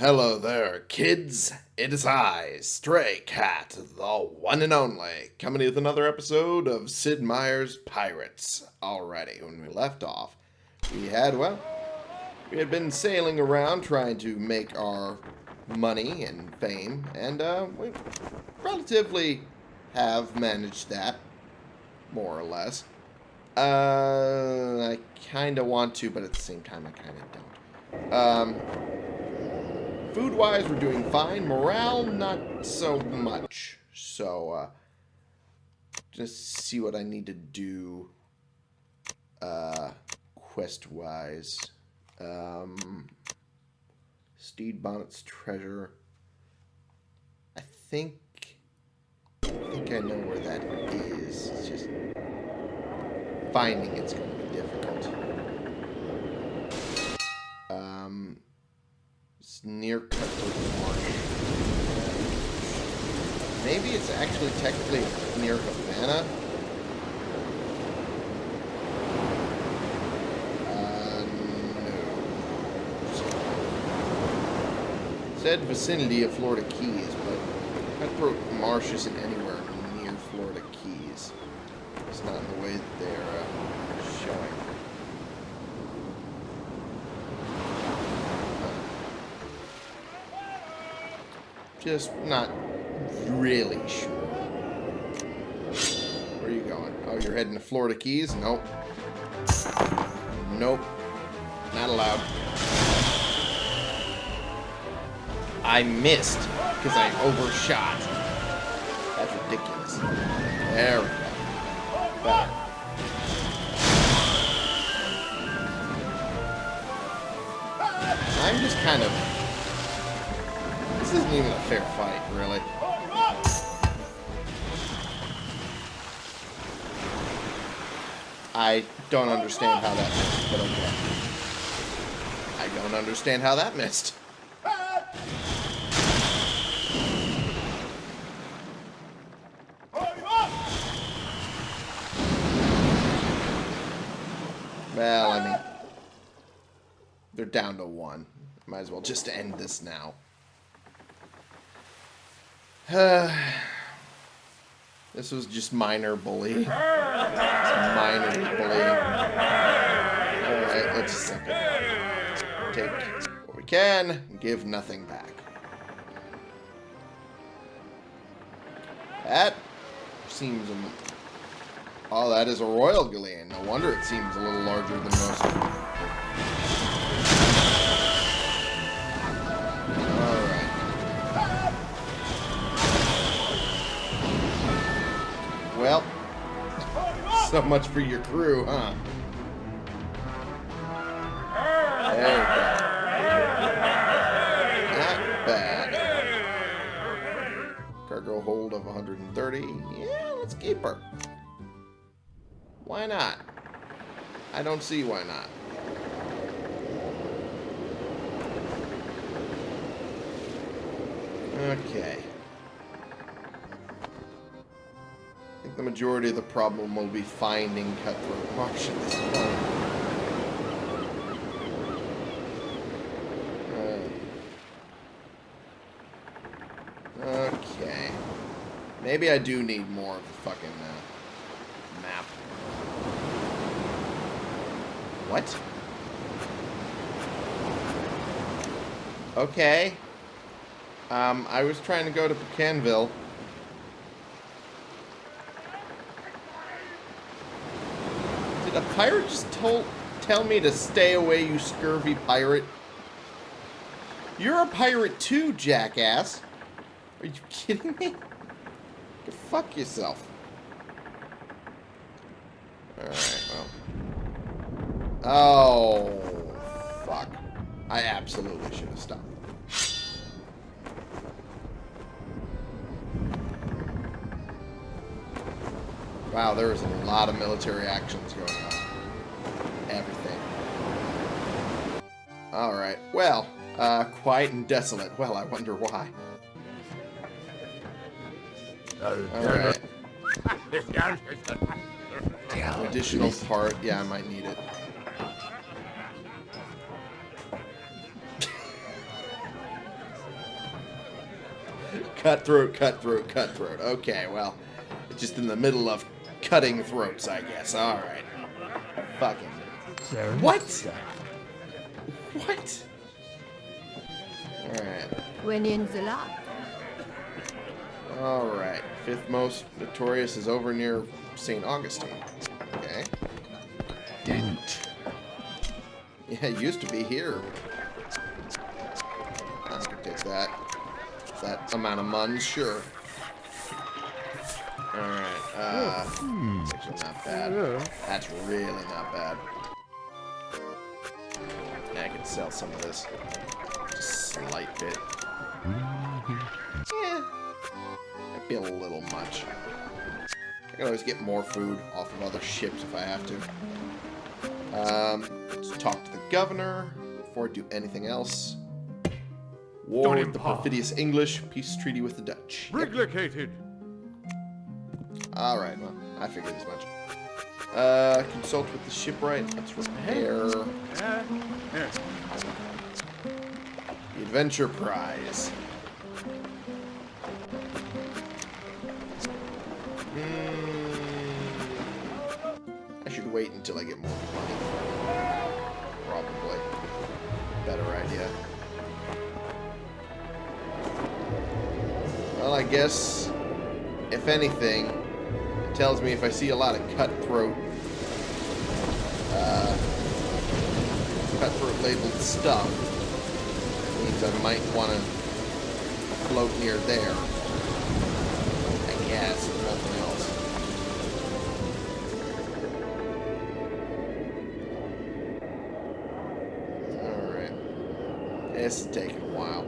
Hello there, kids. It is I, Stray Cat, the one and only, coming with another episode of Sid Meier's Pirates. Alrighty, when we left off, we had, well, we had been sailing around trying to make our money and fame, and uh, we relatively have managed that, more or less. Uh, I kind of want to, but at the same time, I kind of don't. Um, Food-wise, we're doing fine. Morale, not so much. So, uh, just see what I need to do, uh, quest-wise. Um, Stede Bonnet's treasure. I think, I think I know where that is. It's just finding it's going to be difficult. Near Cutthroat Marsh. Maybe it's actually technically near Havana. Uh. Said vicinity of Florida Keys, but Cutthroat Marsh isn't anywhere near Florida Keys. It's not in the way that they're uh, showing. Just not really sure. Where are you going? Oh, you're heading to Florida Keys? Nope. Nope. Not allowed. I missed because I overshot. That's ridiculous. There we go. I'm just kind of this isn't even a fair fight, really. I don't understand how that missed, but okay. I don't understand how that missed. Well, I mean, they're down to one. Might as well just end this now. this was just minor bully. minor bullying. Alright, let's suck it. Take what we can, give nothing back. That seems... Oh, that is a royal galleon. No wonder it seems a little larger than most. So much for your crew, huh? Go. Not bad. Cargo hold of 130. Yeah, let's keep her. Why not? I don't see why not. Okay. Majority of the problem will be finding Cutthroat Marsh at this point. Okay. Maybe I do need more of the fucking uh, map. What? Okay. Um, I was trying to go to Pecanville. Did a pirate just told, tell me to stay away, you scurvy pirate? You're a pirate too, jackass. Are you kidding me? Go fuck yourself. Alright, well. Oh, fuck. I absolutely should have stopped. Wow, there is a lot of military actions going on. Alright, well, uh, quiet and desolate. Well, I wonder why. Alright. Additional part. Yeah, I might need it. cutthroat, cutthroat, cutthroat. Okay, well, just in the middle of cutting throats, I guess. All right. Fucking. What? What? All right. When in the lot. All right. Fifth most notorious is over near St. Augustine. Okay. Dent. Yeah, it used to be here. I could take that. That amount of muns, sure. Alright, uh, that's actually not bad. That's really not bad. Yeah, I could sell some of this. Just a slight bit. Yeah. Might be a little much. I can always get more food off of other ships if I have to. Um, let's talk to the governor before I do anything else. War with the perfidious English, peace treaty with the Dutch. Yep. Reglicated. Alright, well, I figured as much. Uh, consult with the shipwright. Let's repair the Uh, adventure prize. Hmm. I should wait until I get more money. Probably. Better idea. Well, I guess, if anything, tells me if I see a lot of cutthroat, uh, cutthroat labeled stuff, it means I might want to float near there. I guess, if nothing else. Alright. This is taking a while.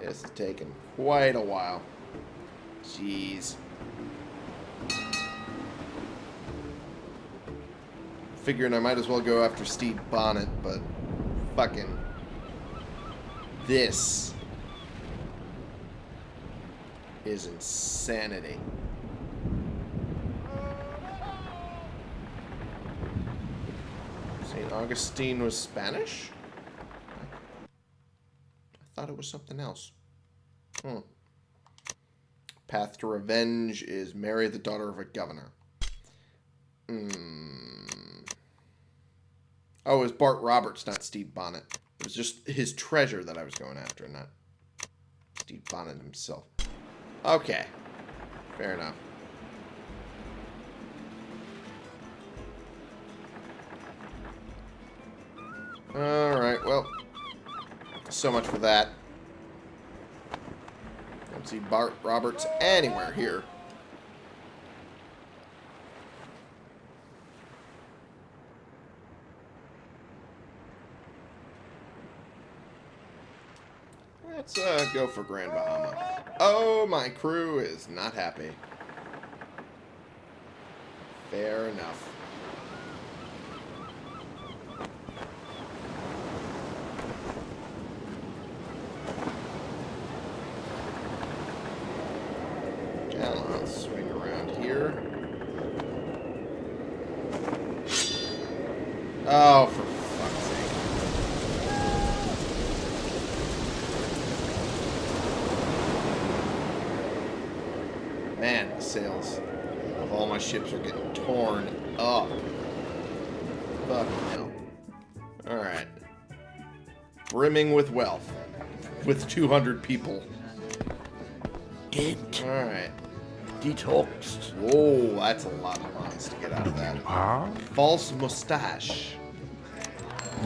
This is taking quite a while. Jeez. Figuring I might as well go after Steve Bonnet, but fucking this is insanity. St. Augustine was Spanish? I thought it was something else. Hmm. Path to Revenge is marry the daughter of a governor. Hmm. Oh, it was Bart Roberts, not Steve Bonnet. It was just his treasure that I was going after, not Steve Bonnet himself. Okay. Fair enough. Alright, well. So much for that. Don't see Bart Roberts anywhere here. Let's uh, go for Grand Bahama. Oh, my crew is not happy. Fair enough. Now I'll swing around here. Oh, for fuck's sake. Man, the sails of all my ships are getting torn up. Fuck no. Alright. Brimming with wealth. With 200 people. Dent. Alright. Detoxed. Whoa, that's a lot of lines to get out of that. Ah. False mustache.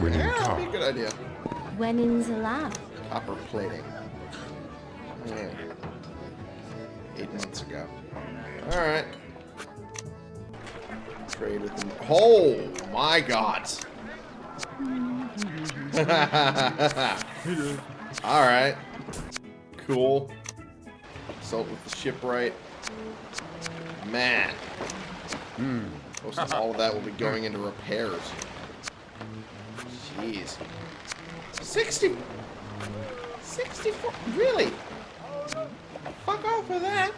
Winning Yeah, that'd be a good idea. When in the lot. Copper plating. Yeah. Eight months ago. Alright. Oh my god. Alright. Cool. Consult with the shipwright. Man. Hmm. Most of all of that will be going into repairs. Jeez. 60. 64. Really? Fuck off with that.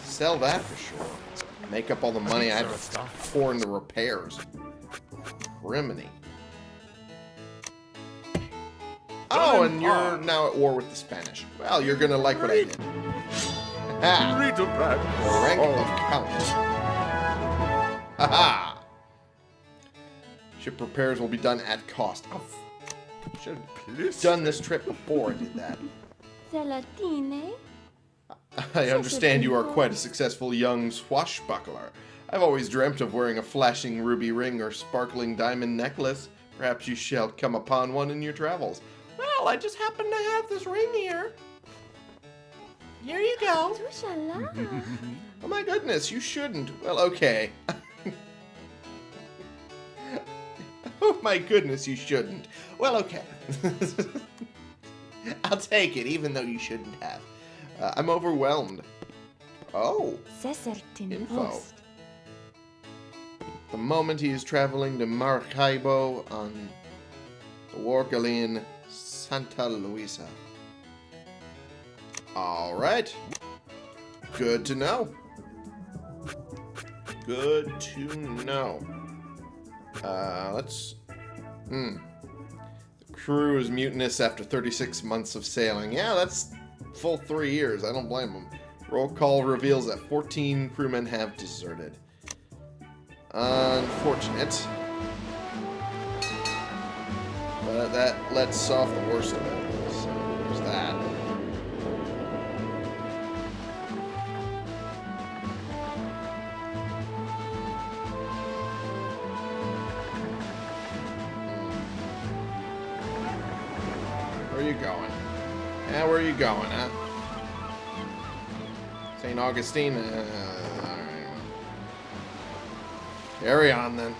Sell that for sure. Make up all the money I have to pour into repairs. Criminy. Oh, and you're now at war with the Spanish. Well, you're gonna like what I did. Ha! Riddlebrand. The rank Oh, of Count. Haha! Ship repairs will be done at cost. Oh, should have done this trip before I did that. Zelatine? I understand you are quite a successful young swashbuckler. I've always dreamt of wearing a flashing ruby ring or sparkling diamond necklace. Perhaps you shall come upon one in your travels. Well, I just happen to have this ring here. Here you go. Oh my goodness, you shouldn't. Well, okay. oh my goodness, you shouldn't. Well, okay. I'll take it, even though you shouldn't have. Uh, I'm overwhelmed. Oh, Info. The moment he is traveling to Maracaibo on the war galleon Santa Luisa. All right. Good to know. Good to know. Uh, let's. Hmm. The crew is mutinous after 36 months of sailing. Yeah, that's full three years. I don't blame them. Roll call reveals that 14 crewmen have deserted. Unfortunate. But that lets off the worst of it. So there's that. Where are you going? Where are you going, huh? St. Augustine? Uh. Carry on, then.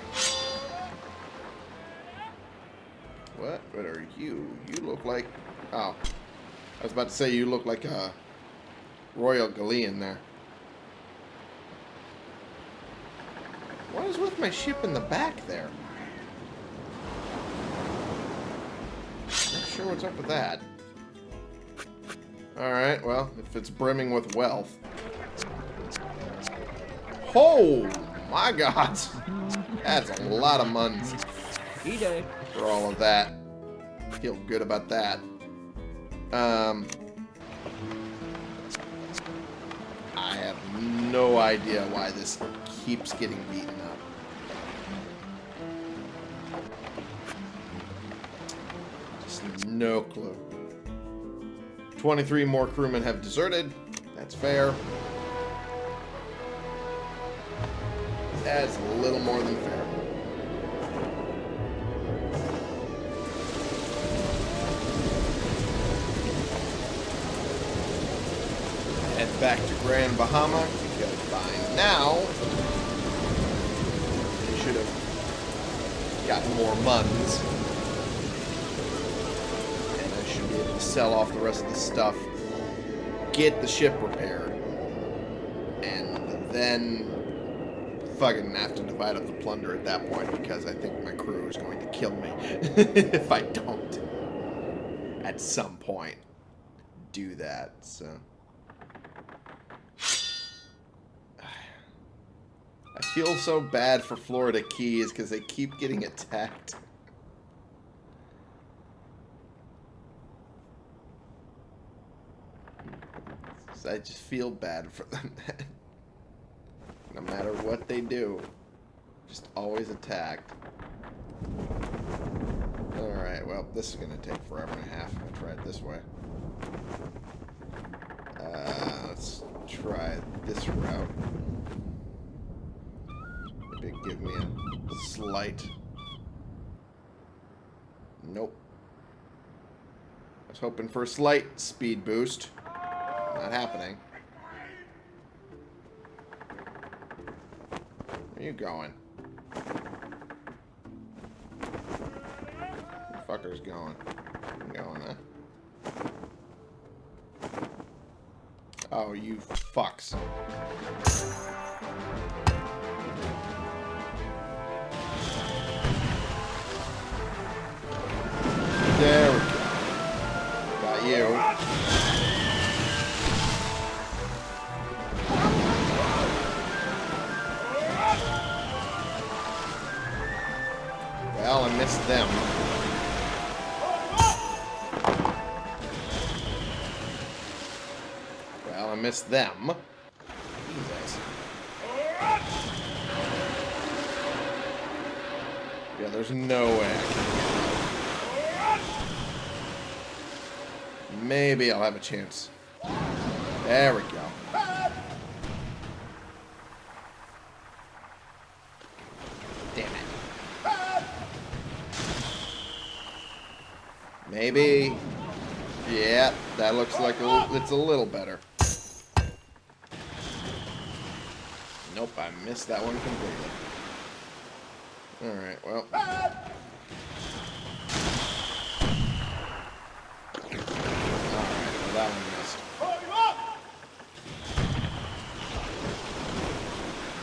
What? What are you? You look like... Oh. I was about to say you look like a Royal Galleon there. What is with my ship in the back there? Not sure what's up with that. Alright, well, if it's brimming with wealth. Oh my god! That's a lot of muns E-Day. for all of that. Feel good about that. Um, I have no idea why this keeps getting beaten up. Just no clue. 23 more crewmen have deserted. That's fair. That's a little more than fair. head back to Grand Bahama because by now they should have gotten more muns. And I should be able to sell off the rest of the stuff, get the ship repaired, and then fucking have to divide up the plunder at that point because I think my crew is going to kill me if I don't at some point do that. So. I feel so bad for Florida Keys because they keep getting attacked. So I just feel bad for them. no matter what they do, just always attacked. Alright, well, this is going to take forever and a half if I try it this way. Uh, let's try this route. Maybe give me a slight. Nope. I was hoping for a slight speed boost. Not happening. Where you going? Where fucker's going? I'm going, huh? Oh, you fucks. Miss them. Well, I missed them. Jesus. Yeah, there's no way Maybe I'll have a chance. There we go. Looks like it's a little better. Nope, I missed that one completely. Alright, well. Alright, well that one missed.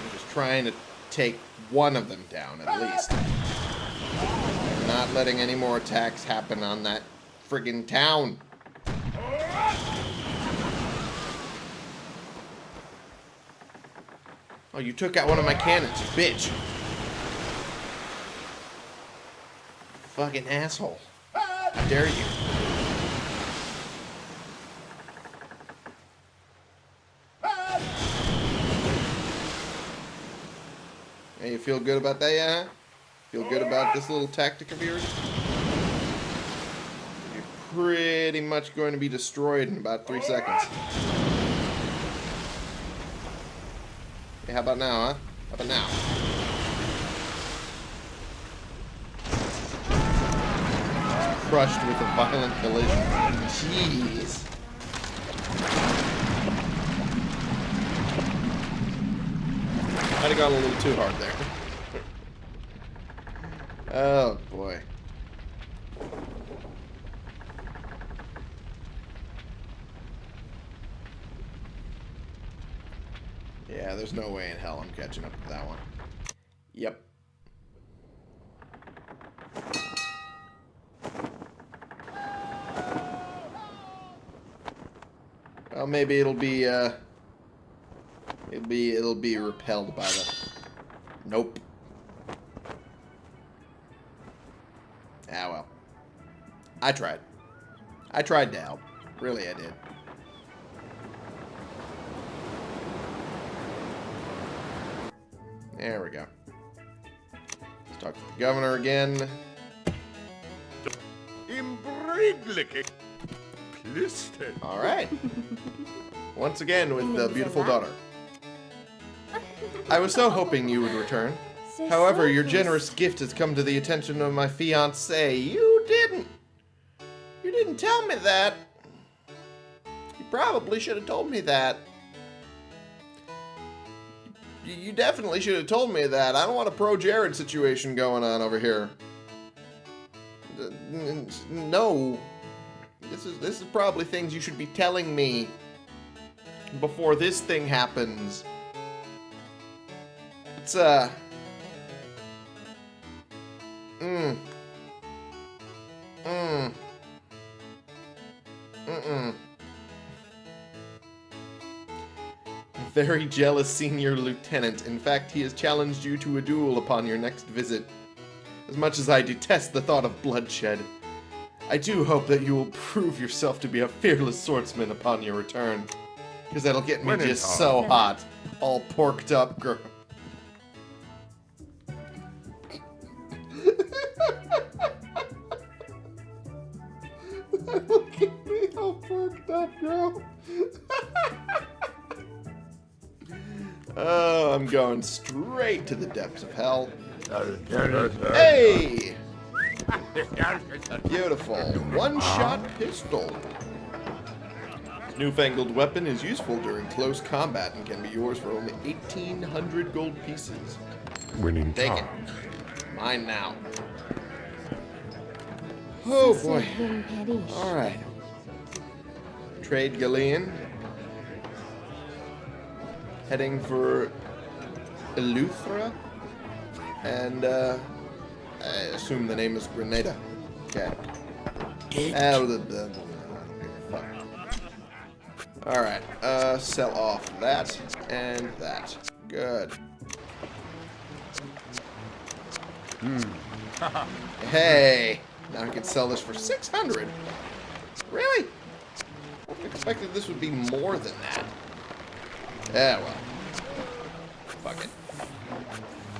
I'm just trying to take one of them down at least. I'm not letting any more attacks happen on that friggin' town. Oh, you took out one of my cannons, you bitch. Fucking asshole. How dare you? Hey, you feel good about that, yeah? Feel good about this little tactic of yours? You're pretty much going to be destroyed in about three seconds. Hey, how about now, huh? How about now? Crushed with a violent collision. Jeez. Might have gone a little too hard there. oh, boy. Yeah, there's no way in hell I'm catching up with that one. Yep. Well, maybe it'll be, uh... It'll be, it'll be repelled by the... Nope. Ah, well. I tried. I tried to help. Really, I did. There we go. Let's talk to the governor again. All right. Once again with the beautiful daughter. I was so hoping you would return. However, your generous gift has come to the attention of my fiance. You didn't. You didn't tell me that. You probably should have told me that. You- definitely should have told me that. I don't want a pro Jared situation going on over here. No. This is this is probably things you should be telling me before this thing happens. It's uh Mm. Very jealous senior lieutenant. In fact, he has challenged you to a duel upon your next visit. As much as I detest the thought of bloodshed, I do hope that you will prove yourself to be a fearless swordsman upon your return. Because that'll get me just so hot. All porked up, girl. Oh, I'm going straight to the depths of hell. Hey! Beautiful. One-shot pistol. This newfangled weapon is useful during close combat and can be yours for only 1,800 gold pieces. Winning Take it. Mine now. Oh boy. Vin Perish. Alright. Trade Galleon. Heading for Eleuthera. And, uh, I assume the name is Grenada. Okay. Ah, the, the, I don't give a fuck. Alright, uh, sell off that and that. Good. hey! Now I can sell this for 600 Really? I expected this would be more than that. Yeah, well. Fuck it.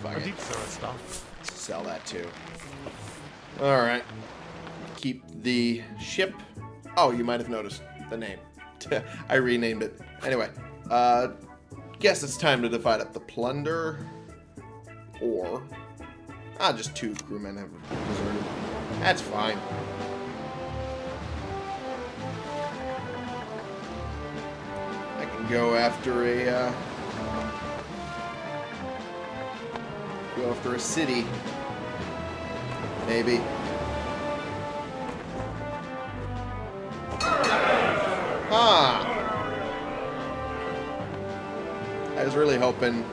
Fuck it. deep stop. Sell that too. Alright. Keep the ship. Oh, you might have noticed the name. I renamed it. Anyway, uh, guess it's time to divide up the plunder. Or, ah, just two crewmen have deserted. That's fine. Go after a, uh, go after a city. Maybe. Ah! I was really hoping,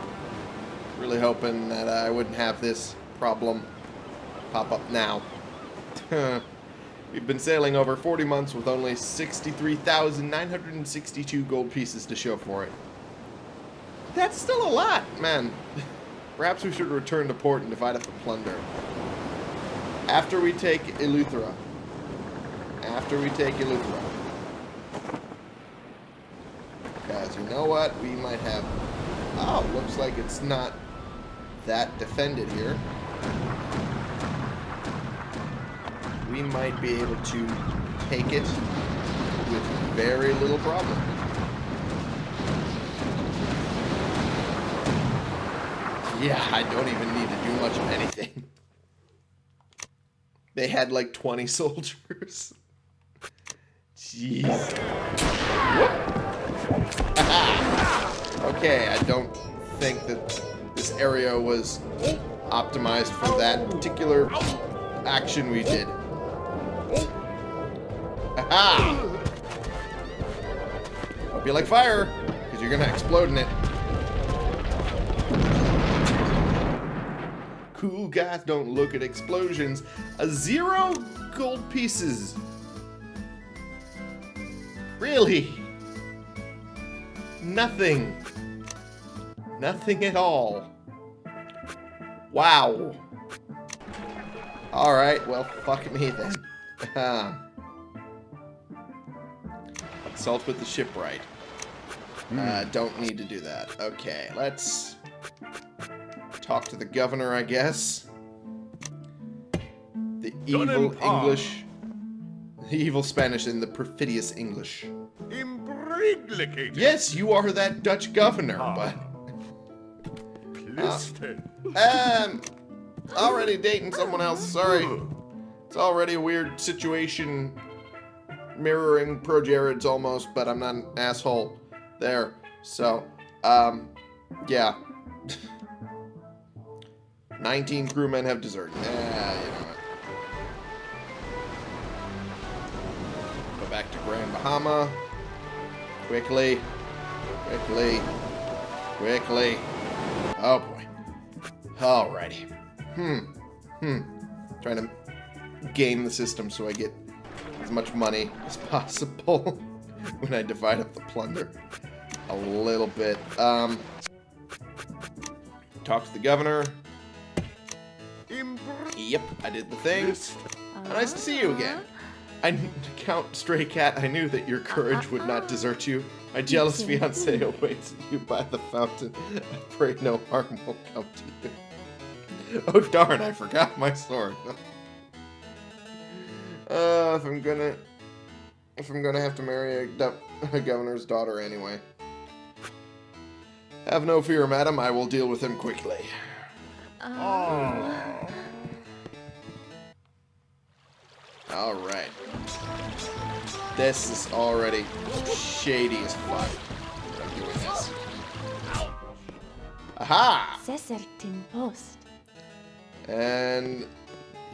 really hoping that I wouldn't have this problem pop up now. We've been sailing over 40 months with only 63,962 gold pieces to show for it. That's still a lot, man. Perhaps we should return to port and divide up the plunder. After we take Eleuthera. After we take Eleuthera. Because you know what? We might have... Oh, looks like it's not that defended here. We might be able to take it with very little problem. Yeah, I don't even need to do much of anything. They had like 20 soldiers. Jeez. okay, I don't think that this area was optimized for that particular action we did. Aha! Hope you like fire, because you're gonna explode in it. Cool guys don't look at explosions. A zero gold pieces. Really? Nothing. Nothing at all. Wow. Alright, well, fuck me then. Uh-huh. Consult with the shipwright. Uh, don't need to do that. Okay, let's talk to the governor, I guess. The evil. English. The evil Spanish and the perfidious English. Imbriglicated. Yes, you are that Dutch governor, Ah. but Plisted. um, already dating someone else. Sorry, it's already a weird situation, mirroring ProJared's almost, but I'm not an asshole there. So, um, yeah. 19 crewmen have deserted. Yeah, you know what. Go back to Grand Bahama. Quickly. Quickly. Quickly. Oh boy. Alrighty. Hmm. Hmm. Trying to game the system so I get as much money as possible when I divide up the plunder. A little bit. Um. Talk to the governor. Yep, I did the thing. Nice to see you again. I Count Stray Cat, I knew that your courage would not desert you. My jealous fiancé awaits you by the fountain. I pray no harm will come to you. Oh darn, I forgot my sword. If I'm gonna, if I'm gonna have to marry a, a governor's daughter anyway. Have no fear, madam. I will deal with him quickly. Uh, All right. This is already shady as fuck. I'm doing this. Aha! Cesertin post. And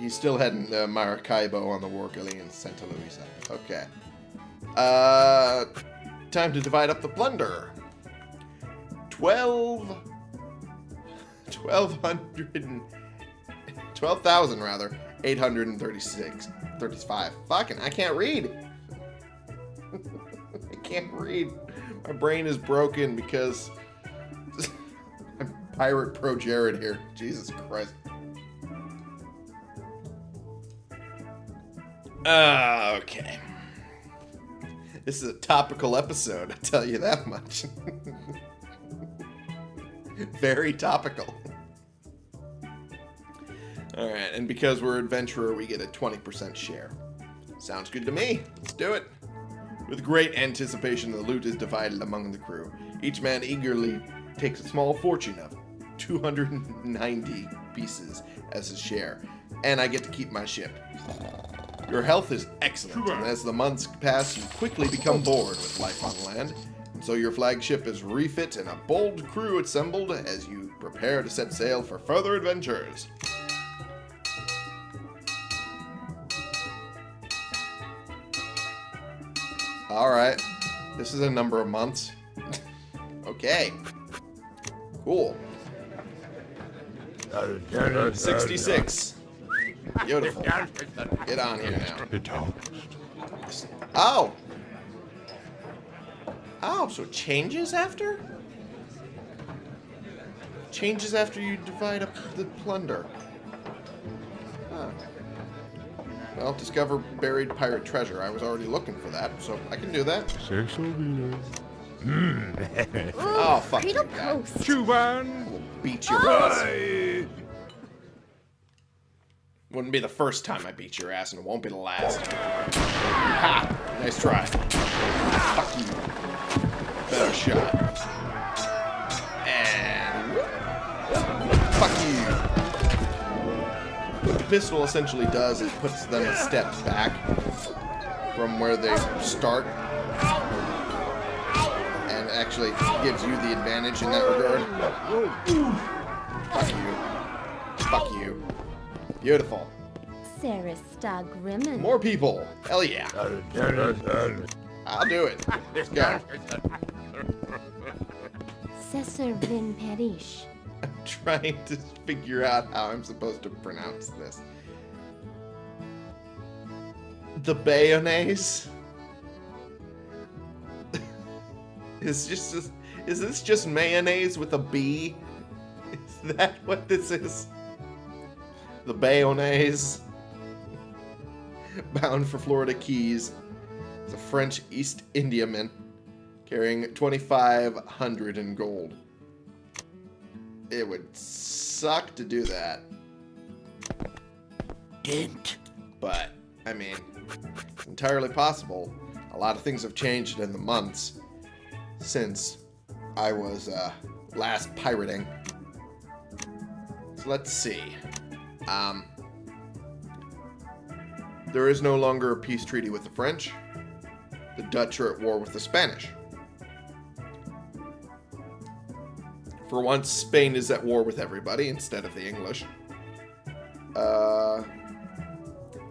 he's still heading to Maracaibo on the war in Santa Luisa. Okay. Uh, time to divide up the plunder. Twelve. Twelve hundred. and- Twelve thousand rather. Eight hundred and thirty-six. Thirty-five. Fucking, I can't read. I can't read. My brain is broken because I'm Pirate ProJared here. Jesus Christ. Uh, okay. This is a topical episode, I tell you that much. Very topical. Alright, and because we're adventurer, we get a 20% share. Sounds good to me. Let's do it. With great anticipation, the loot is divided among the crew. Each man eagerly takes a small fortune of 290 pieces as his share, and I get to keep my ship. Your health is excellent, and as the months pass, you quickly become bored with life on land. And so your flagship is refit and a bold crew assembled as you prepare to set sail for further adventures. Alright. This is a number of months. okay. Cool. 66. Beautiful. Get on here now. Oh! Oh, so it changes after? Changes after you divide up the plunder. Huh. Well, discover buried pirate treasure. I was already looking for that, so I can do that. Mm. Oh, fuck you, Cradle guy. Coast. Chuban. We'll beat your ass. Wouldn't be the first time I beat your ass, and it won't be the last. Ha! Nice try. Fuck you. Better shot. And... Fuck you. What the pistol essentially does is puts them a step back from where they start. And actually gives you the advantage in that regard. Fuck you. Fuck you. Beautiful. Sarista Grimmen. More people. Hell yeah. I'll do it. Let's go. Cesar Vin Perish. I'm trying to figure out how I'm supposed to pronounce this. The bayonnaise? is just is this just mayonnaise with a B? Is that what this is? The bayonnaise. Bound for Florida Keys. It's a French East Indiaman carrying 2,500 in gold. It would suck to do that. But, I mean, it's entirely possible. A lot of things have changed in the months since I was uh, last pirating. So let's see. Um, there is no longer a peace treaty with the French. The Dutch are at war with the Spanish. For once, Spain is at war with everybody instead of the English. Uh,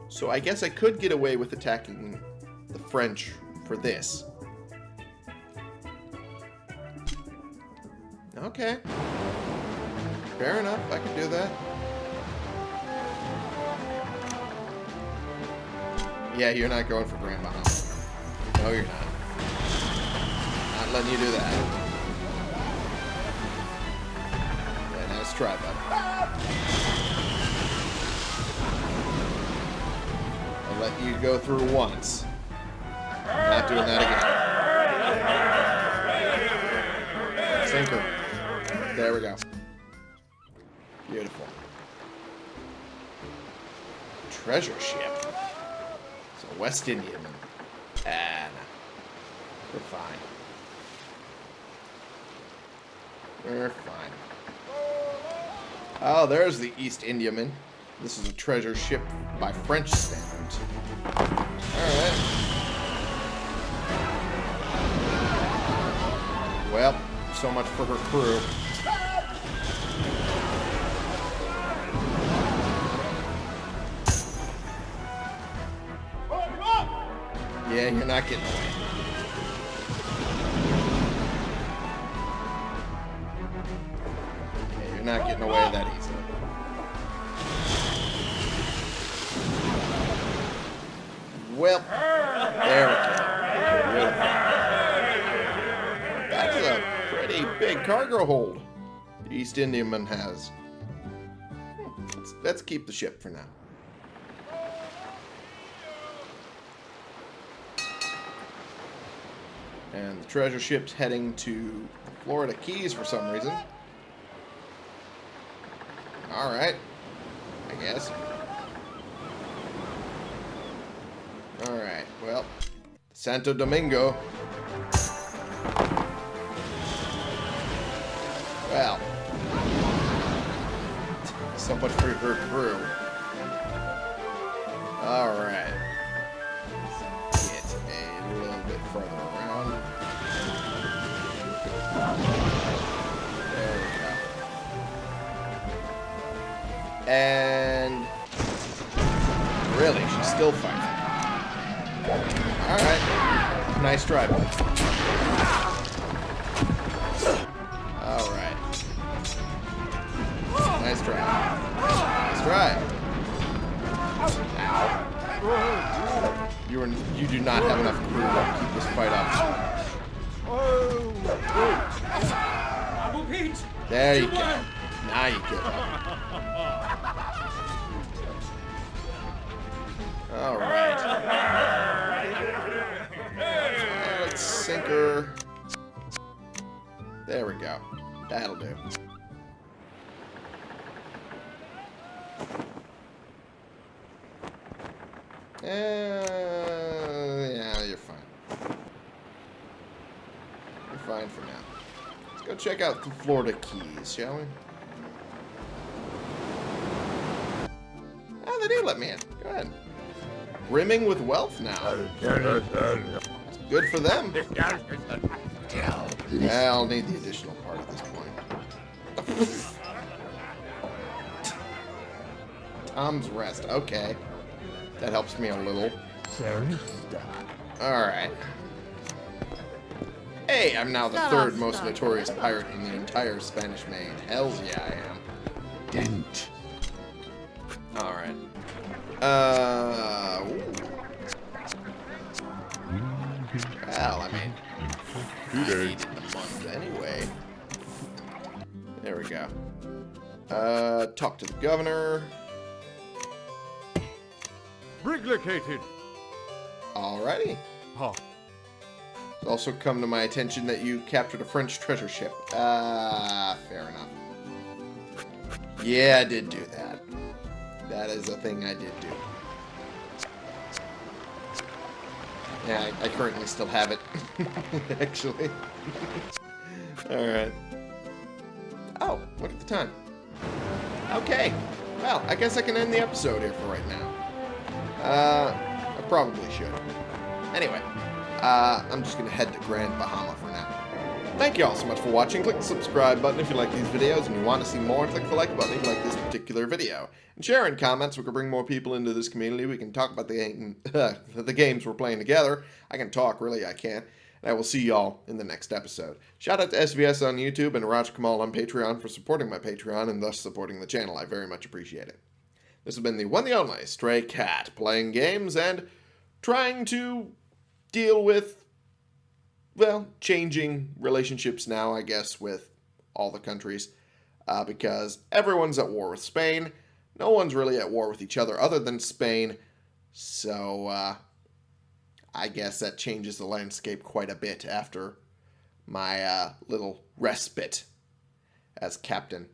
so I guess I could get away with attacking the French for this. Okay. Fair enough, I can do that. Yeah, you're not going for Grandma. No, you're not. Not letting you do that. Yeah, nice try, bud. I'll let you go through once. Not doing that again. Sinker. There we go. Beautiful. Treasure ship. West Indiaman. And ah, we're fine. We're fine. Oh, there's the East Indiaman. This is a treasure ship by French standards. Alright. Well, so much for her crew. Yeah, you're not getting away. Yeah, you're not getting away that easily. Well, there we go. That's a pretty big cargo hold the East Indiaman has. Let's, let's keep the ship for now. And the treasure ship's heading to Florida Keys for some reason. Alright. I guess. Alright, well. Santo Domingo. Well. So much for her crew. Alright. And... Really, she's still fighting. Alright. Nice try. Check out the Florida Keys, shall we? Oh, they do let me in. Go ahead. Brimming with wealth now. Good for them. Yeah, I'll need the additional part at this point. Tom's Rest. Okay. That helps me a little. Alright. Hey, I'm now the third most notorious pirate in the entire Spanish Main. Hells yeah, I am. Dent. Alright. Uh. ooh. Well, I mean, I needed the month anyway. There we go. Uh, talk to the governor. Briglicated. Alrighty. Huh. Also come to my attention that you captured a French treasure ship. Ah, fair enough. Yeah, I did do that. That is a thing I did do. Yeah, I, I currently still have it. Actually. Alright. Oh, look at the time. Okay. Well, I guess I can end the episode here for right now. Uh, I probably should. Anyway, uh, I'm just going to head to Grand Bahama for now. Thank you all so much for watching. Click the subscribe button if you like these videos and you want to see more. Click the like button if you like this particular video. And share in comments. We can bring more people into this community. We can talk about the, game, the games we're playing together. I can talk, really, I can't. And I will see y'all in the next episode. Shout out to SVS on YouTube and Raj Kamal on Patreon for supporting my Patreon and thus supporting the channel. I very much appreciate it. This has been the one the only Stray Cat playing games and trying to deal with, well, changing relationships now, I guess, with all the countries. Uh, because everyone's at war with Spain. No one's really at war with each other other than Spain. So, uh, I guess that changes the landscape quite a bit after my uh, little respite as captain.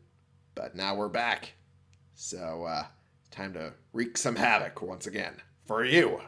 But now we're back. So, uh, time to wreak some havoc once again. For you.